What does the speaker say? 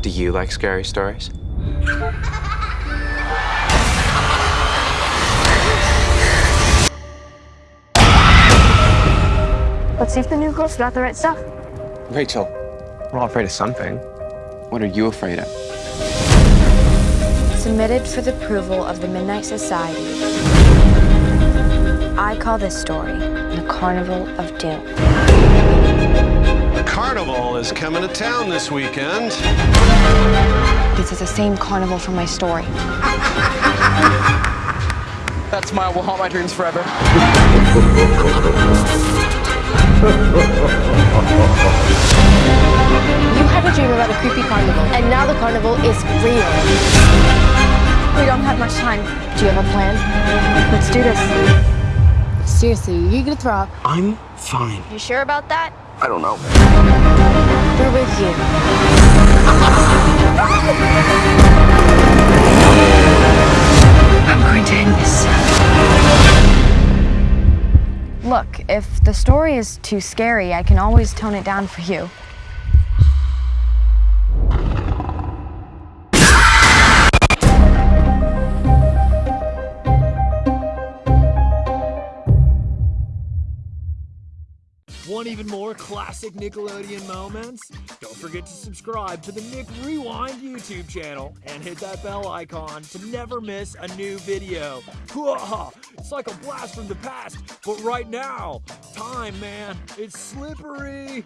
Do you like scary stories? Let's see if the new girl's got the right stuff. Rachel, we're all afraid of something. What are you afraid of? Submitted for the approval of the Midnight Society. I call this story The Carnival of Doom. Carnival is coming to town this weekend. This is the same carnival from my story. That smile will haunt my dreams forever. You had a dream about a creepy carnival, and now the carnival is real. We don't have much time. Do you have a plan? Let's do this. Seriously, you gonna throw up? I'm fine. You sure about that? I don't know. We're with you. I'm going to end this. Uh, Look, if the story is too scary, I can always tone it down for you. Want even more classic Nickelodeon moments? Don't forget to subscribe to the Nick Rewind YouTube channel and hit that bell icon to never miss a new video. It's like a blast from the past, but right now, time, man, it's slippery.